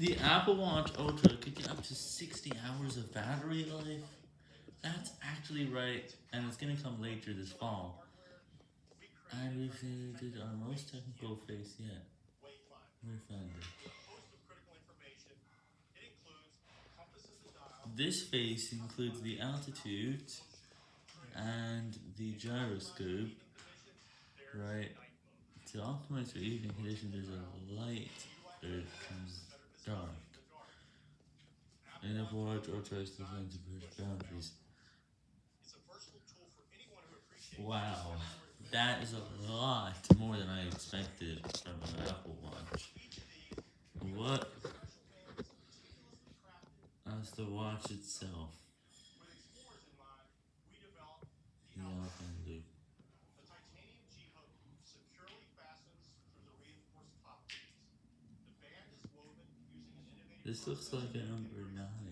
The Apple Watch Ultra could get up to 60 hours of battery life. That's actually right, and it's gonna come later this fall. And we've did our most technical face yet. We found it. This face includes the altitude and the gyroscope, right? To optimize for evening conditions, there's a light becomes dark. And if watch or tries to find to push boundaries. Wow, that is a lot more than I expected from an Apple Watch. What? As the watch itself. This looks like a number 9.